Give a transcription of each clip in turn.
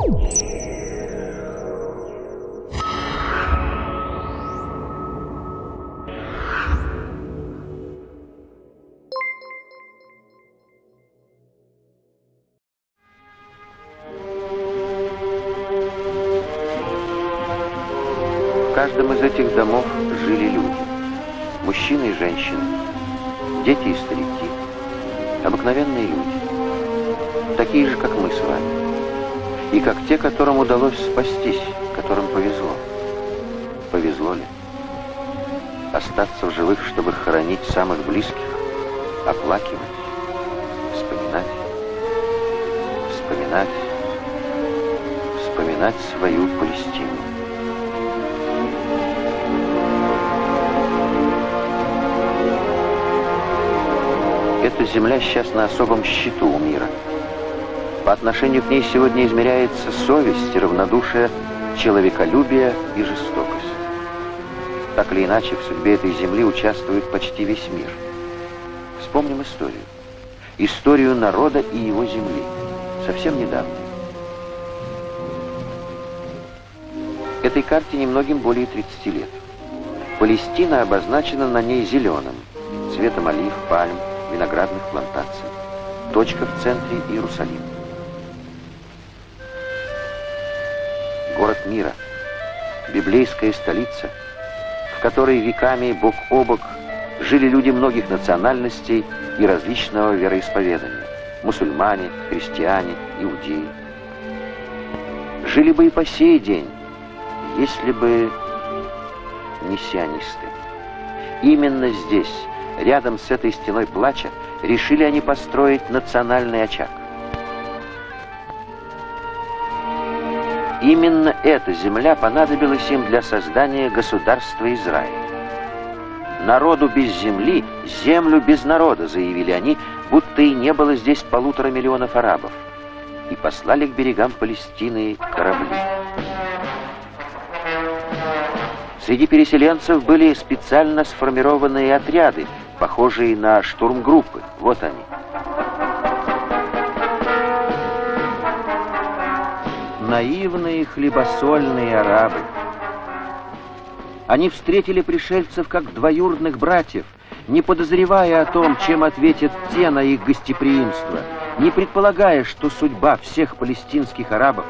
В каждом из этих домов жили люди. Мужчины и женщины, дети и старики, обыкновенные люди, такие же, как мы с вами, и как те, которым удалось спастись, которым повезло. Повезло ли? Остаться в живых, чтобы хоронить самых близких, оплакивать, вспоминать, вспоминать, вспоминать свою Палестину. Эта земля сейчас на особом счету у мира. По отношению к ней сегодня измеряется совесть, равнодушие, человеколюбие и жестокость. Так или иначе, в судьбе этой земли участвует почти весь мир. Вспомним историю. Историю народа и его земли. Совсем недавно. Этой карте немногим более 30 лет. Палестина обозначена на ней зеленым, цветом олив, пальм, виноградных плантаций. Точка в центре Иерусалим. Город мира, библейская столица, в которой веками бок о бок жили люди многих национальностей и различного вероисповедания. Мусульмане, христиане, иудеи. Жили бы и по сей день, если бы не сионисты. Именно здесь, рядом с этой стеной плача, решили они построить национальный очаг. Именно эта земля понадобилась им для создания государства Израиль. Народу без земли, землю без народа, заявили они, будто и не было здесь полутора миллионов арабов, и послали к берегам Палестины корабли. Среди переселенцев были специально сформированные отряды, похожие на штурмгруппы. Вот они. Наивные хлебосольные арабы. Они встретили пришельцев как двоюродных братьев, не подозревая о том, чем ответят те на их гостеприимство, не предполагая, что судьба всех палестинских арабов,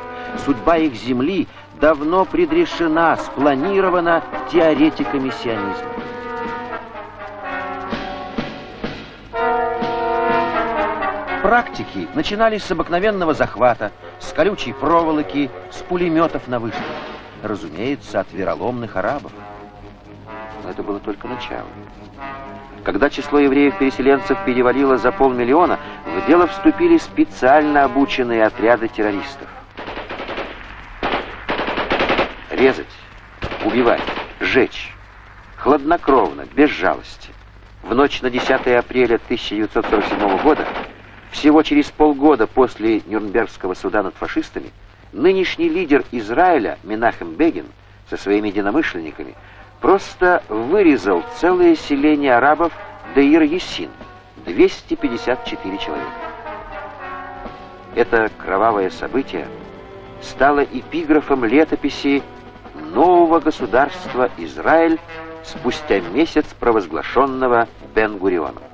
судьба их земли давно предрешена, спланирована теоретиками сионизма. Практики начинались с обыкновенного захвата, с колючей проволоки, с пулеметов на вышках. Разумеется, от вероломных арабов. Но это было только начало. Когда число евреев-переселенцев перевалило за полмиллиона, в дело вступили специально обученные отряды террористов. Резать, убивать, сжечь. Хладнокровно, без жалости. В ночь на 10 апреля 1947 года, всего через полгода после Нюрнбергского суда над фашистами, нынешний лидер Израиля Менахем Бегин со своими единомышленниками просто вырезал целое селение арабов Деир-Ессин, 254 человека. Это кровавое событие стало эпиграфом летописи нового государства Израиль спустя месяц провозглашенного Бен-Гурионом.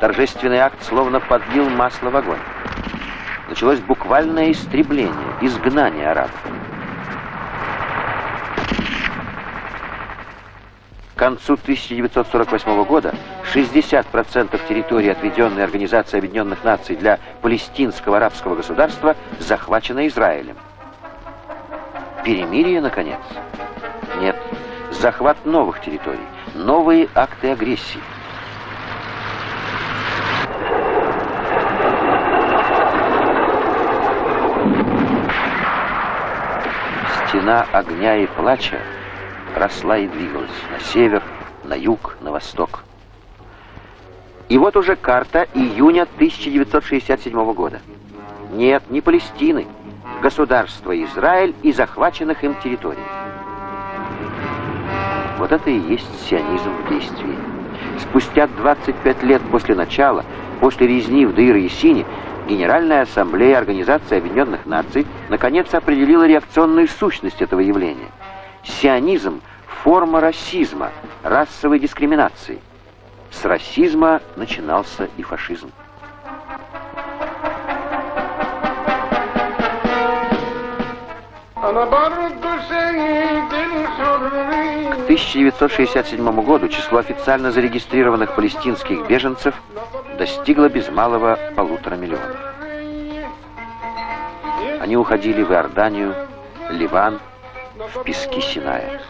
Торжественный акт словно подлил масло в огонь. Началось буквальное истребление, изгнание арабов. К концу 1948 года 60% территории, отведенной Организацией Объединенных Наций для палестинского арабского государства, захвачено Израилем. Перемирие, наконец? Нет. Захват новых территорий, новые акты агрессии. Стена огня и плача росла и двигалась на север, на юг, на восток. И вот уже карта июня 1967 года. Нет, не Палестины, государства Израиль и захваченных им территорий. Вот это и есть сионизм в действии. Спустя 25 лет после начала, после резни в Дыр-Ясине, Генеральная Ассамблея Организации Объединенных Наций наконец определила реакционную сущность этого явления. Сионизм – форма расизма, расовой дискриминации. С расизма начинался и фашизм. К 1967 году число официально зарегистрированных палестинских беженцев достигло без малого полутора миллионов. Они уходили в Иорданию, Ливан, в пески Синая.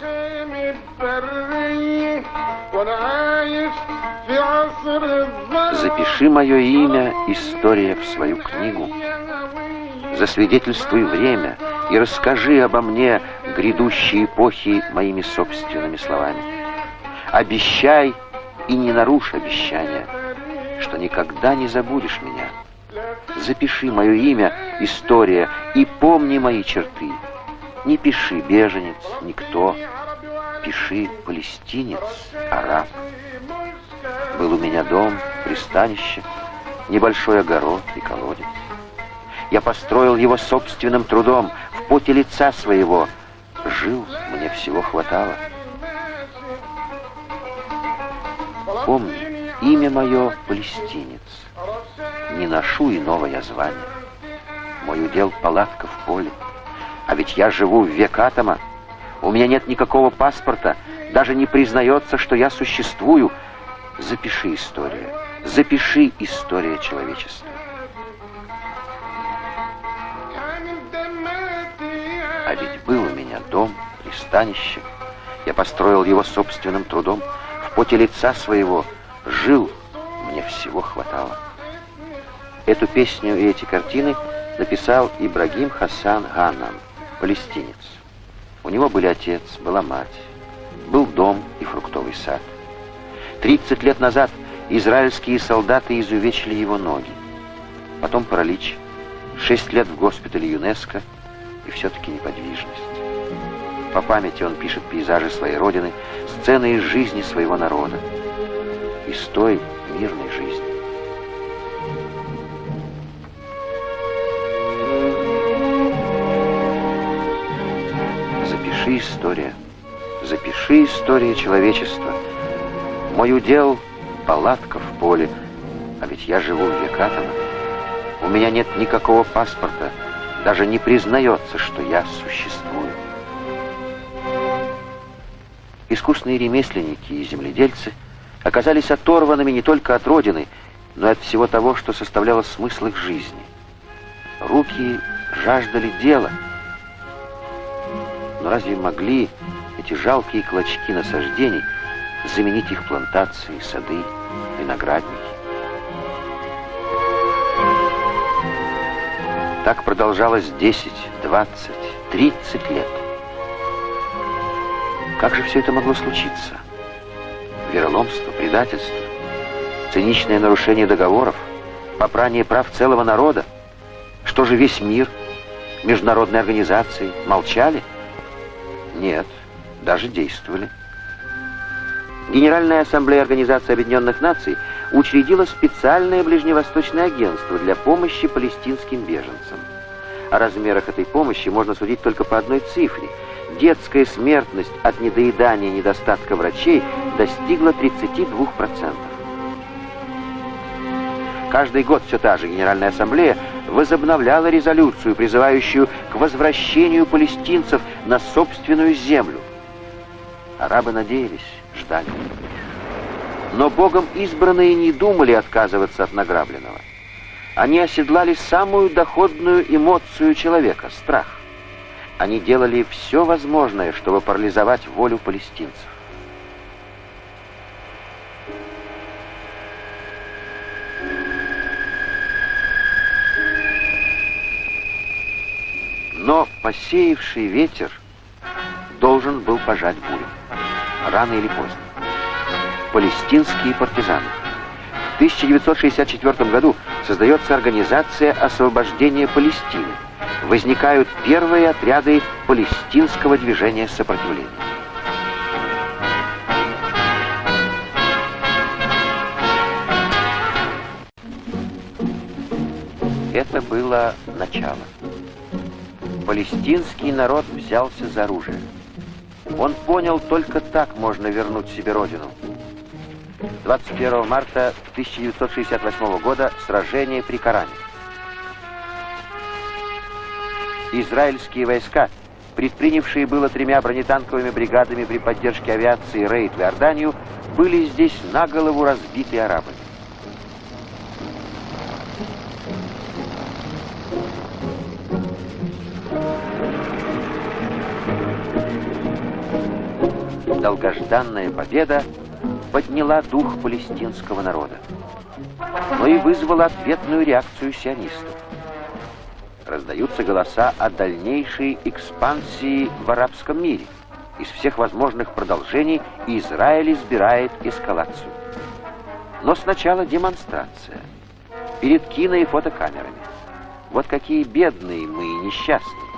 Запиши мое имя, история, в свою книгу. Засвидетельствуй время и расскажи обо мне грядущие эпохи моими собственными словами. Обещай и не нарушь обещания, что никогда не забудешь меня. Запиши мое имя, история, и помни мои черты. Не пиши беженец, никто. Пиши палестинец, араб. Был у меня дом, пристанище, небольшой огород и колодец. Я построил его собственным трудом, в поте лица своего. Жил, мне всего хватало. Помни, имя мое — палестинец. Не ношу иного я звания. Мой удел — палатка в поле. А ведь я живу в век атома. У меня нет никакого паспорта. Даже не признается, что я существую. Запиши историю. Запиши история человечества. Ведь был у меня дом, пристанище. Я построил его собственным трудом. В поте лица своего жил, мне всего хватало. Эту песню и эти картины написал Ибрагим Хасан Ганам, палестинец. У него были отец, была мать, был дом и фруктовый сад. 30 лет назад израильские солдаты изувечили его ноги. Потом паралич, 6 лет в госпитале ЮНЕСКО — и все-таки неподвижность. По памяти он пишет пейзажи своей родины, сцены из жизни своего народа, из той мирной жизни. Запиши история, запиши история человечества. Мой удел — палатка в поле, а ведь я живу в Векатово. У меня нет никакого паспорта — даже не признается, что я существую. Искусные ремесленники и земледельцы оказались оторванными не только от Родины, но и от всего того, что составляло смысл их жизни. Руки жаждали дела. Но разве могли эти жалкие клочки насаждений заменить их плантации, сады, виноградники? Так продолжалось 10, 20, 30 лет. Как же все это могло случиться? Вероломство, предательство, циничное нарушение договоров, попрание прав целого народа? Что же весь мир, международные организации молчали? Нет, даже действовали. Генеральная ассамблея Организации Объединенных Наций учредила специальное ближневосточное агентство для помощи палестинским беженцам. О размерах этой помощи можно судить только по одной цифре. Детская смертность от недоедания и недостатка врачей достигла 32%. Каждый год все та же Генеральная Ассамблея возобновляла резолюцию, призывающую к возвращению палестинцев на собственную землю. Арабы надеялись, ждали. Но Богом избранные не думали отказываться от награбленного. Они оседлали самую доходную эмоцию человека — страх. Они делали все возможное, чтобы парализовать волю палестинцев. Но посеявший ветер должен был пожать бурю. Рано или поздно палестинские партизаны. В 1964 году создается Организация освобождения Палестины. Возникают первые отряды палестинского движения сопротивления. Это было начало. Палестинский народ взялся за оружие. Он понял, только так можно вернуть себе родину – 21 марта 1968 года сражение при Коране. Израильские войска, предпринявшие было тремя бронетанковыми бригадами при поддержке авиации рейд в Иорданию, были здесь на голову разбиты арабами. долгожданная победа подняла дух палестинского народа, но и вызвала ответную реакцию сионистов. Раздаются голоса о дальнейшей экспансии в арабском мире. Из всех возможных продолжений Израиль избирает эскалацию. Но сначала демонстрация. Перед кино и фотокамерами. Вот какие бедные мы и несчастные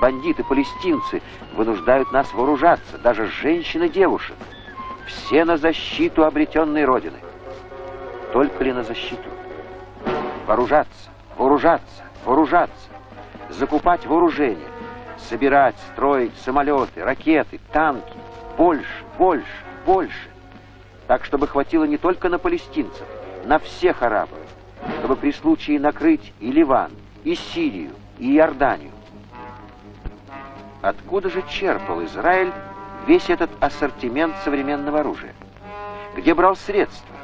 бандиты-палестинцы вынуждают нас вооружаться, даже женщин и девушек. Все на защиту обретенной Родины. Только ли на защиту? Вооружаться, вооружаться, вооружаться, закупать вооружение, собирать, строить самолеты, ракеты, танки, больше, больше, больше. Так, чтобы хватило не только на палестинцев, на всех арабов, чтобы при случае накрыть и Ливан, и Сирию, и Иорданию. Откуда же черпал Израиль весь этот ассортимент современного оружия? Где брал средства?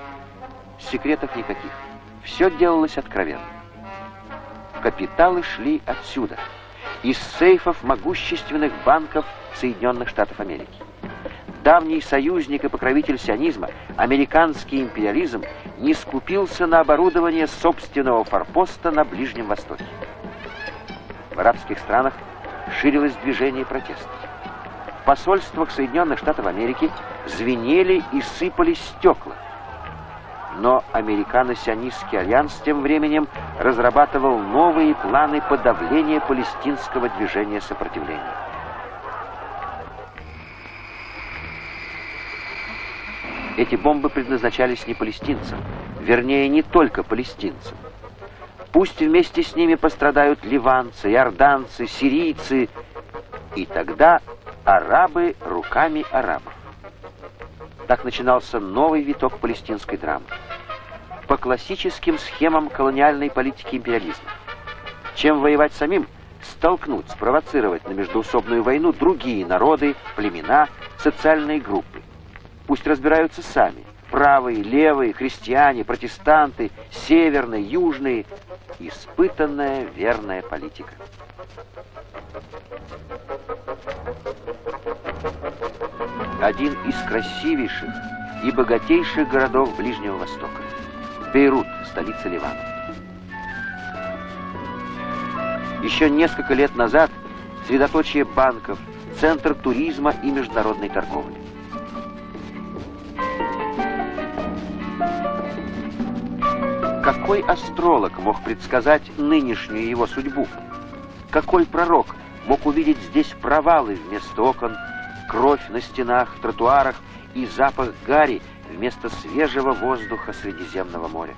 Секретов никаких. Все делалось откровенно. Капиталы шли отсюда, из сейфов могущественных банков Соединенных Штатов Америки. Давний союзник и покровитель сионизма, американский империализм, не скупился на оборудование собственного форпоста на Ближнем Востоке. В арабских странах ширилось движение протеста. В посольствах Соединенных Штатов Америки звенели и сыпались стекла. Но американо-сионистский альянс тем временем разрабатывал новые планы подавления палестинского движения сопротивления. Эти бомбы предназначались не палестинцам, вернее, не только палестинцам. Пусть вместе с ними пострадают ливанцы, иорданцы, сирийцы, и тогда арабы руками арабов. Так начинался новый виток палестинской драмы. По классическим схемам колониальной политики империализма. Чем воевать самим, столкнуть, спровоцировать на междоусобную войну другие народы, племена, социальные группы. Пусть разбираются сами. Правые, левые, христиане, протестанты, северные, южные, испытанная верная политика. Один из красивейших и богатейших городов Ближнего Востока. Бейрут, столица Ливана. Еще несколько лет назад средоточие банков, центр туризма и международной торговли. Какой астролог мог предсказать нынешнюю его судьбу? Какой пророк мог увидеть здесь провалы вместо окон, кровь на стенах, тротуарах и запах гари вместо свежего воздуха Средиземного моря?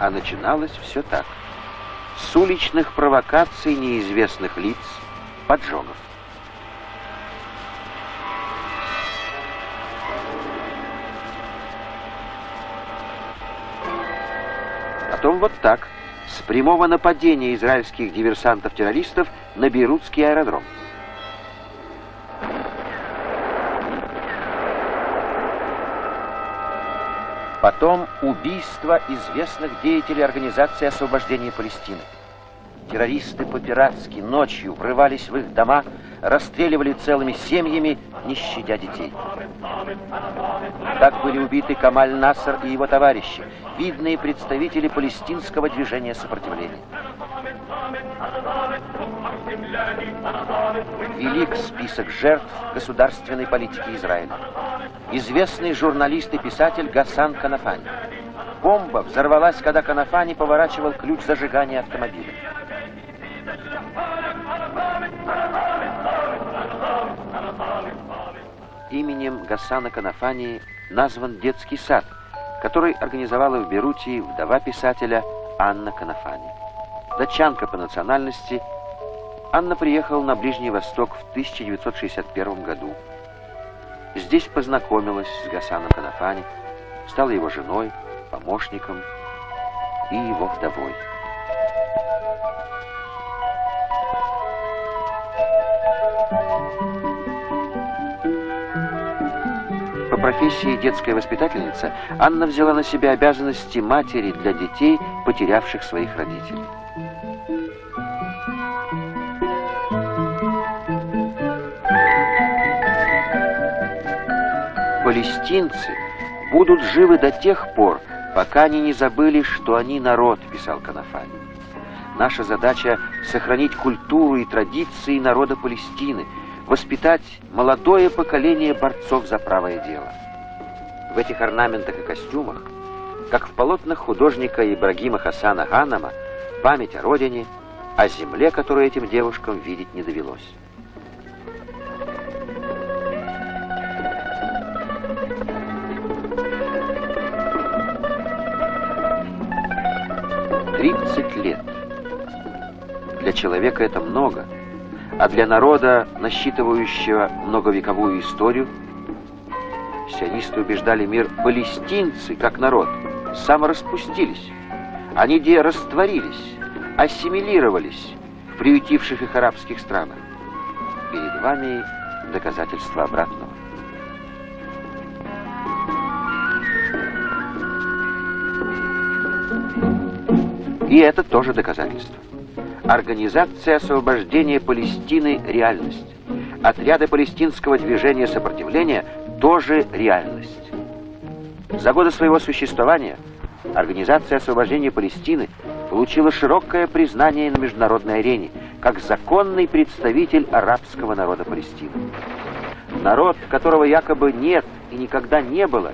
А начиналось все так. С уличных провокаций неизвестных лиц, поджогов. Потом вот так, с прямого нападения израильских диверсантов-террористов на Бейрутский аэродром. Потом убийство известных деятелей Организации освобождения Палестины. Террористы по-пиратски ночью врывались в их дома, расстреливали целыми семьями, не щадя детей. Так были убиты Камаль Наср и его товарищи, видные представители палестинского движения сопротивления. Велик список жертв государственной политики Израиля. Известный журналист и писатель Гасан Канафани. Бомба взорвалась, когда Канафани поворачивал ключ зажигания автомобиля. Именем Гасана Канафани назван детский сад, который организовала в Берутии вдова писателя Анна Канафани. Датчанка по национальности, Анна приехала на Ближний Восток в 1961 году. Здесь познакомилась с Гасаном Канафани, стала его женой, помощником и его вдовой. Профессии детская воспитательница Анна взяла на себя обязанности матери для детей, потерявших своих родителей. Палестинцы будут живы до тех пор, пока они не забыли, что они народ, писал Канафани. Наша задача — сохранить культуру и традиции народа Палестины, воспитать молодое поколение борцов за правое дело. В этих орнаментах и костюмах, как в полотнах художника Ибрагима Хасана Ганама, память о родине, о земле, которую этим девушкам видеть не довелось. Тридцать лет. Для человека это много, а для народа, насчитывающего многовековую историю, сионисты убеждали мир, палестинцы, как народ, самораспустились. Они где растворились, ассимилировались в приютивших их арабских странах. Перед вами доказательство обратного. И это тоже доказательство. Организация освобождения Палестины – реальность. Отряды палестинского движения сопротивления – тоже реальность. За годы своего существования Организация освобождения Палестины получила широкое признание на международной арене как законный представитель арабского народа Палестины. Народ, которого якобы нет и никогда не было,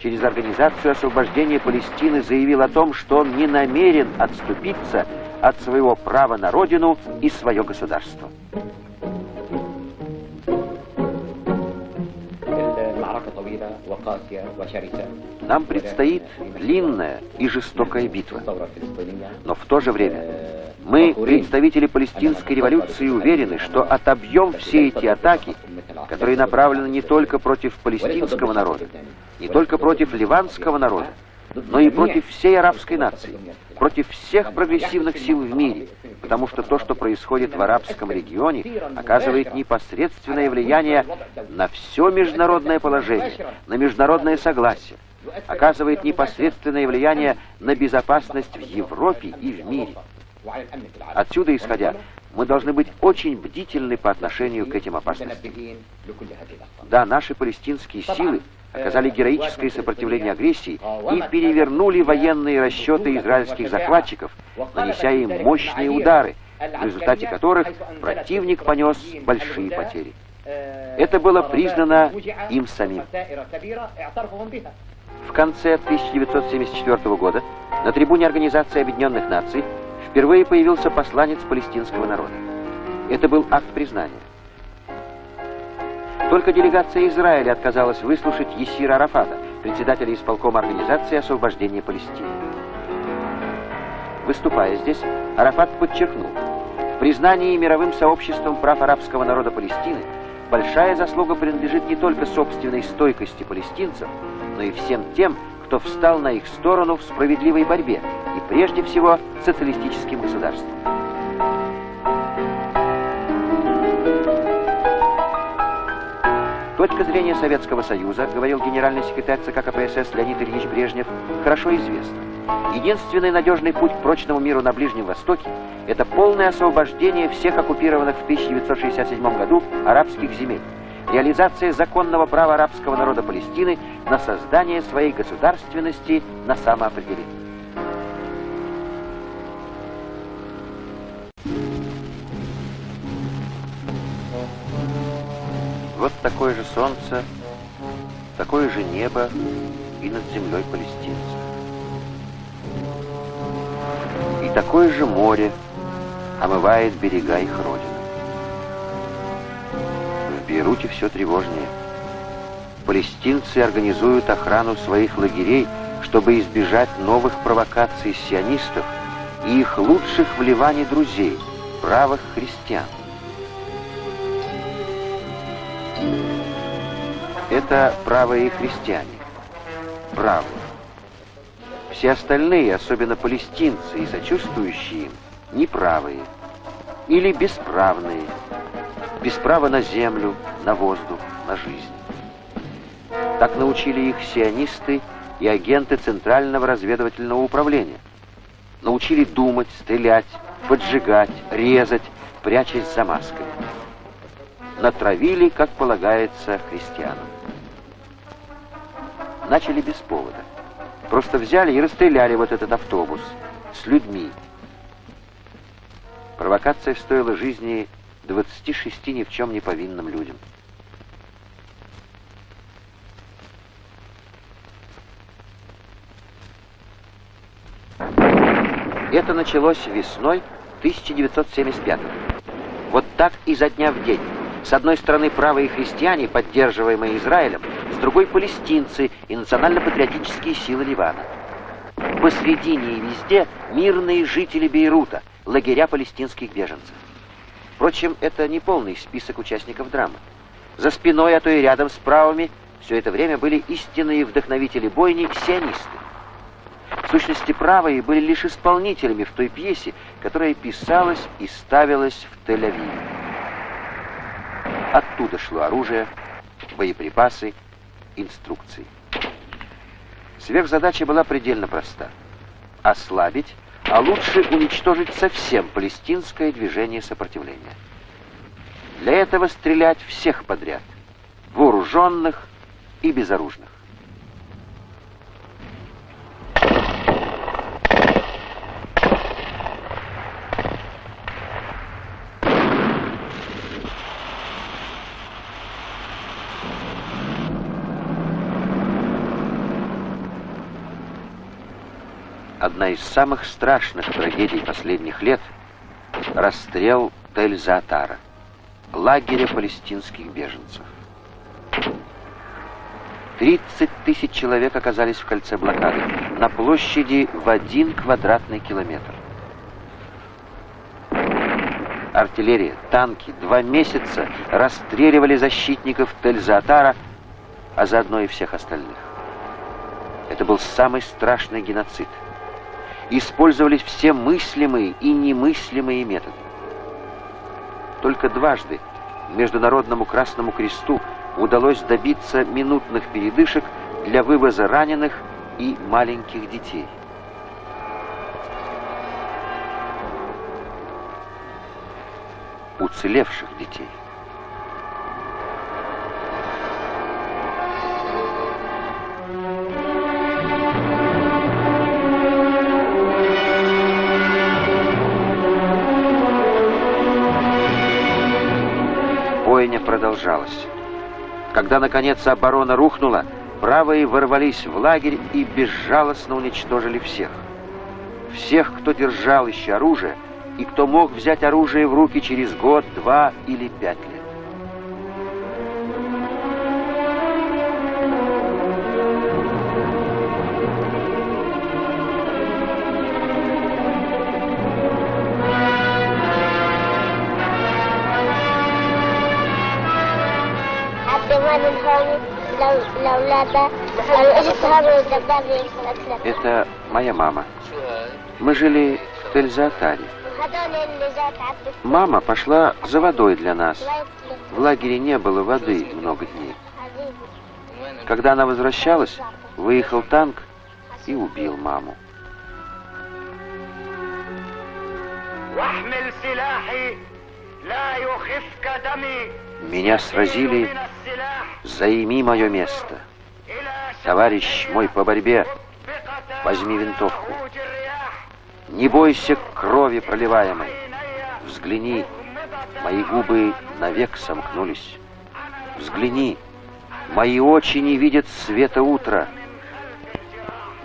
через Организацию освобождения Палестины заявил о том, что он не намерен отступиться от своего права на родину и свое государство. Нам предстоит длинная и жестокая битва. Но в то же время мы, представители палестинской революции, уверены, что отобьем все эти атаки, которые направлены не только против палестинского народа, не только против ливанского народа, но и против всей арабской нации, против всех прогрессивных сил в мире, потому что то, что происходит в арабском регионе, оказывает непосредственное влияние на все международное положение, на международное согласие, оказывает непосредственное влияние на безопасность в Европе и в мире. Отсюда исходя, мы должны быть очень бдительны по отношению к этим опасностям. Да, наши палестинские силы оказали героическое сопротивление агрессии и перевернули военные расчеты израильских захватчиков, нанеся им мощные удары, в результате которых противник понес большие потери. Это было признано им самим. В конце 1974 года на трибуне Организации Объединенных Наций впервые появился посланец палестинского народа. Это был акт признания. Только делегация Израиля отказалась выслушать Есира Арафата, председателя исполкома Организации освобождения Палестины. Выступая здесь, Арафат подчеркнул, в признании мировым сообществом прав арабского народа Палестины большая заслуга принадлежит не только собственной стойкости палестинцев, но и всем тем, кто встал на их сторону в справедливой борьбе, и прежде всего социалистическим государством. Точка зрения Советского Союза, говорил генеральный секретарь ЦК КПСС Леонид Ильич Брежнев, хорошо известна. Единственный надежный путь к прочному миру на Ближнем Востоке – это полное освобождение всех оккупированных в 1967 году арабских земель, реализация законного права арабского народа Палестины на создание своей государственности на самоопределение. Вот такое же солнце, такое же небо и над землей палестинцев. И такое же море омывает берега их родины. В Бейруте все тревожнее. палестинцы организуют охрану своих лагерей, чтобы избежать новых провокаций сионистов и их лучших вливаний друзей, правых христиан. Это правые христиане. Правые. Все остальные, особенно палестинцы и сочувствующие им, неправые или бесправные. Без права на землю, на воздух, на жизнь. Так научили их сионисты и агенты Центрального разведывательного управления. Научили думать, стрелять, поджигать, резать, прячась за маской. Натравили, как полагается, христианам. Начали без повода. Просто взяли и расстреляли вот этот автобус с людьми. Провокация стоила жизни 26 ни в чем не повинным людям. Это началось весной 1975 -го. Вот так изо дня в день. С одной стороны правые христиане, поддерживаемые Израилем, с другой палестинцы и национально-патриотические силы Ливана. Посредине и везде мирные жители Бейрута, лагеря палестинских беженцев. Впрочем, это не полный список участников драмы. За спиной, а то и рядом с правыми, все это время были истинные вдохновители бойни сионисты. В сущности, правые были лишь исполнителями в той пьесе, которая писалась и ставилась в Тель-Авиве. Оттуда шло оружие, боеприпасы, инструкции. Сверхзадача была предельно проста. Ослабить, а лучше уничтожить совсем палестинское движение сопротивления. Для этого стрелять всех подряд, вооруженных и безоружных. Одна из самых страшных трагедий последних лет — расстрел Тель-Заатара, лагеря палестинских беженцев. 30 тысяч человек оказались в кольце блокады, на площади в один квадратный километр. Артиллерия, танки два месяца расстреливали защитников Тель-Заатара, а заодно и всех остальных. Это был самый страшный геноцид — использовались все мыслимые и немыслимые методы. Только дважды Международному Красному Кресту удалось добиться минутных передышек для вывоза раненых и маленьких детей. Уцелевших детей. Когда, наконец, оборона рухнула, правые ворвались в лагерь и безжалостно уничтожили всех. Всех, кто держал еще оружие, и кто мог взять оружие в руки через год, два или пять лет. Это моя мама. Мы жили в Тельзатаре. Мама пошла за водой для нас. В лагере не было воды много дней. Когда она возвращалась, выехал танк и убил маму. Меня сразили, займи мое место. Товарищ мой по борьбе, возьми винтовку. Не бойся крови проливаемой. Взгляни, мои губы навек сомкнулись. Взгляни, мои очи не видят света утра.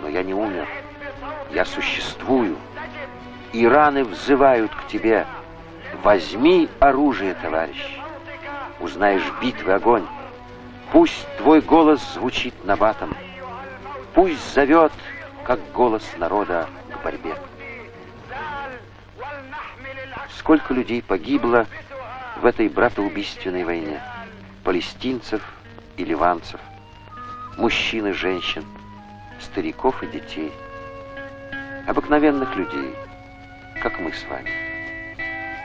Но я не умер, я существую, и раны взывают к тебе. Возьми оружие, товарищ. Узнаешь битвы огонь, Пусть твой голос звучит набатом, Пусть зовет, как голос народа, к борьбе. Сколько людей погибло в этой братоубийственной войне? Палестинцев и ливанцев, мужчин и женщин, стариков и детей, обыкновенных людей, как мы с вами,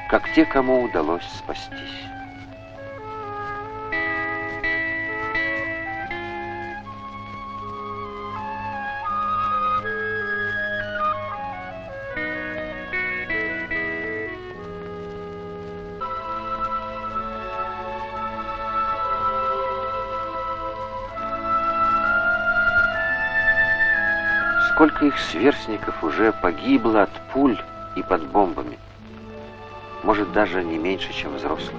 как те, кому удалось спастись. Сколько их сверстников уже погибло от пуль и под бомбами. Может, даже не меньше, чем взрослых.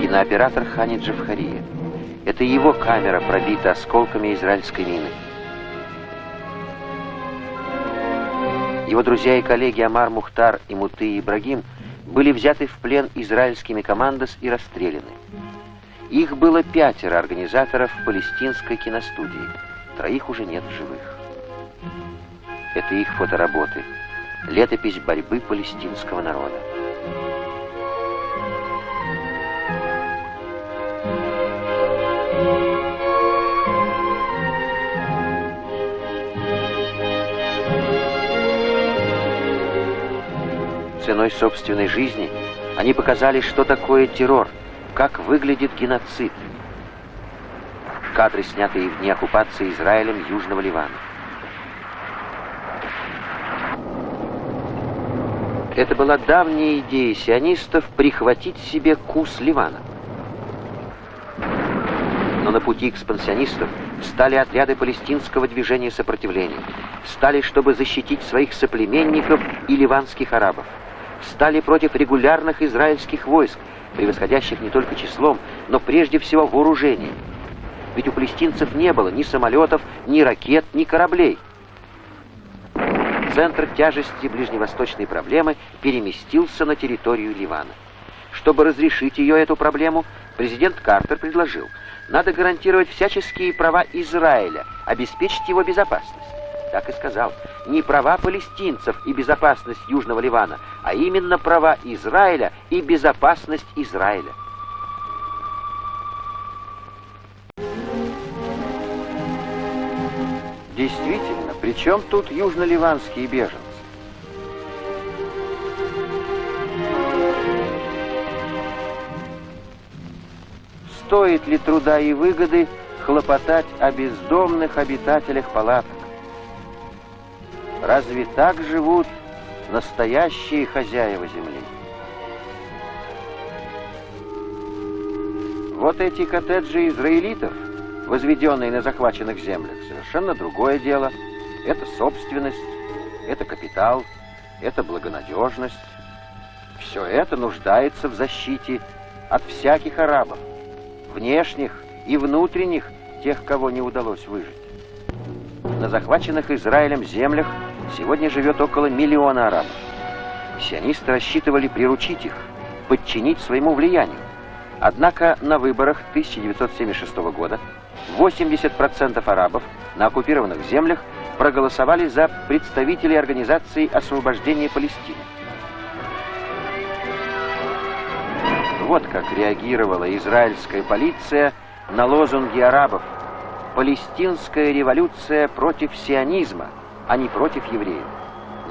Кинооператор Хани Джавхария. Это его камера пробита осколками израильской мины. Его друзья и коллеги Амар Мухтар и Муты Ибрагим были взяты в плен израильскими командос и расстреляны. Их было пятеро организаторов палестинской киностудии. Троих уже нет в живых. Это их фотоработы. Летопись борьбы палестинского народа. Ценой собственной жизни, они показали, что такое террор, как выглядит геноцид. Кадры, снятые в дни оккупации Израилем Южного Ливана. Это была давняя идея сионистов прихватить себе кус Ливана. Но на пути экспансионистов встали отряды палестинского движения сопротивления. Встали, чтобы защитить своих соплеменников и ливанских арабов стали против регулярных израильских войск, превосходящих не только числом, но прежде всего вооружением. Ведь у палестинцев не было ни самолетов, ни ракет, ни кораблей. Центр тяжести ближневосточной проблемы переместился на территорию Ливана. Чтобы разрешить ее, эту проблему, президент Картер предложил, надо гарантировать всяческие права Израиля, обеспечить его безопасность так и сказал, не права палестинцев и безопасность Южного Ливана, а именно права Израиля и безопасность Израиля. Действительно, при чем тут южно-ливанские беженцы? Стоит ли труда и выгоды хлопотать о бездомных обитателях палаток? Разве так живут настоящие хозяева земли? Вот эти коттеджи израилитов, возведенные на захваченных землях, совершенно другое дело. Это собственность, это капитал, это благонадежность. Все это нуждается в защите от всяких арабов, внешних и внутренних, тех, кого не удалось выжить. На захваченных Израилем землях Сегодня живет около миллиона арабов. Сионисты рассчитывали приручить их, подчинить своему влиянию. Однако на выборах 1976 года 80% арабов на оккупированных землях проголосовали за представителей Организации освобождения Палестины. Вот как реагировала израильская полиция на лозунги арабов «Палестинская революция против сионизма», а не против евреев.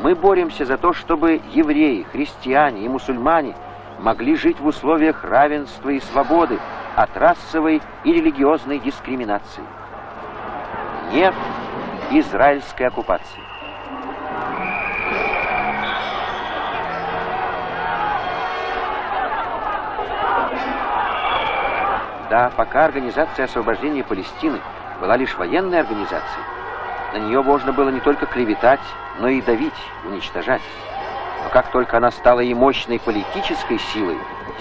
Мы боремся за то, чтобы евреи, христиане и мусульмане могли жить в условиях равенства и свободы от расовой и религиозной дискриминации. Нет израильской оккупации. Да, пока Организация освобождения Палестины была лишь военной организацией, на нее можно было не только клеветать, но и давить, уничтожать. Но как только она стала и мощной политической силой,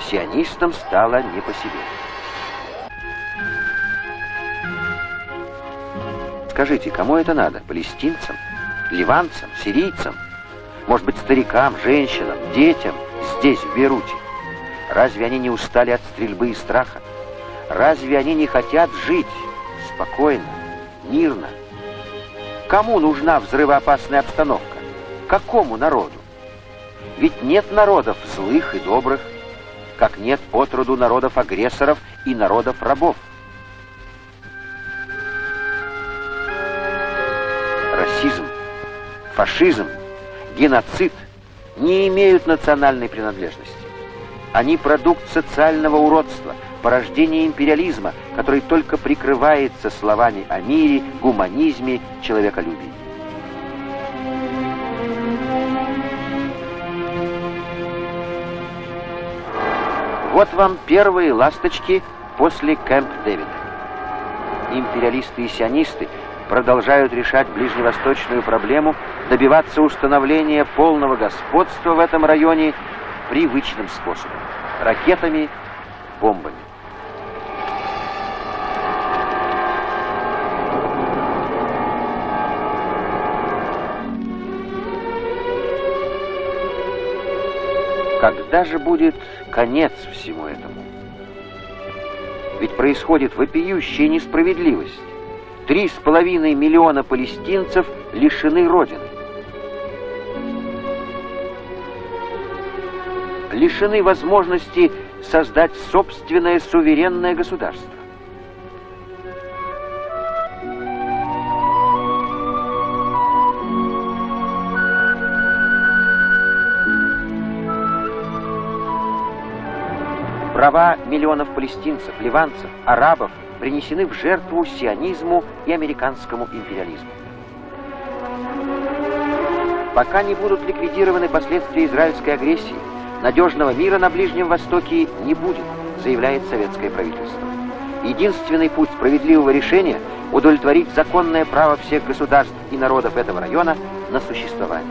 сионистам стало не по себе. Скажите, кому это надо? Палестинцам? ливанцам, сирийцам, может быть, старикам, женщинам, детям здесь, в Бейруте? Разве они не устали от стрельбы и страха? Разве они не хотят жить спокойно, мирно? Кому нужна взрывоопасная обстановка? Какому народу? Ведь нет народов злых и добрых, как нет отроду народов-агрессоров и народов-рабов. Расизм, фашизм, геноцид не имеют национальной принадлежности. Они продукт социального уродства, порождение империализма, который только прикрывается словами о мире, гуманизме, человеколюбии. Вот вам первые ласточки после Кэмп Дэвида. Империалисты и сионисты продолжают решать ближневосточную проблему, добиваться установления полного господства в этом районе привычным способом – ракетами, бомбами. Когда же будет конец всему этому? Ведь происходит вопиющая несправедливость. Три с половиной миллиона палестинцев лишены Родины. Лишены возможности создать собственное суверенное государство. Права миллионов палестинцев, ливанцев, арабов принесены в жертву сионизму и американскому империализму. Пока не будут ликвидированы последствия израильской агрессии, надежного мира на Ближнем Востоке не будет, заявляет советское правительство. Единственный путь справедливого решения – удовлетворить законное право всех государств и народов этого района на существование.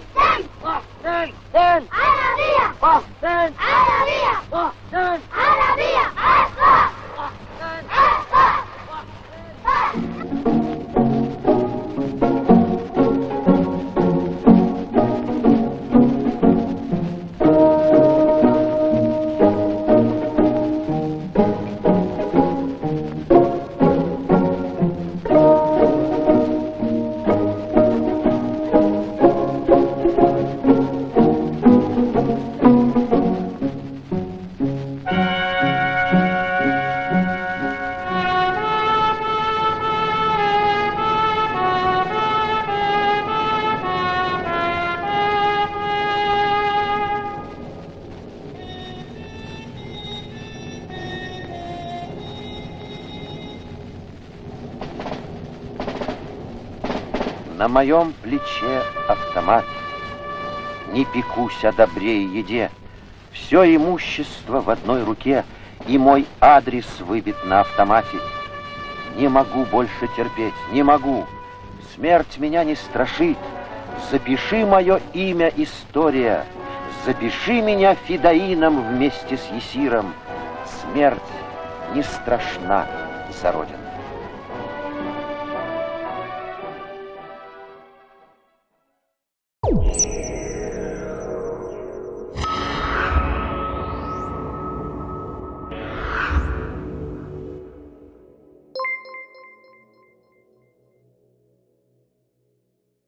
¡Boston! ¡Arabia! ¡Boston! ¡Arabia! ¡Boston! ¡Arabia! ¡Aspa! На моем плече автомат. Не пекусь о добре и еде. Все имущество в одной руке, и мой адрес выбит на автомате. Не могу больше терпеть, не могу. Смерть меня не страшит. Запиши мое имя, история. Запиши меня фидаином вместе с Есиром. Смерть не страшна за Родину.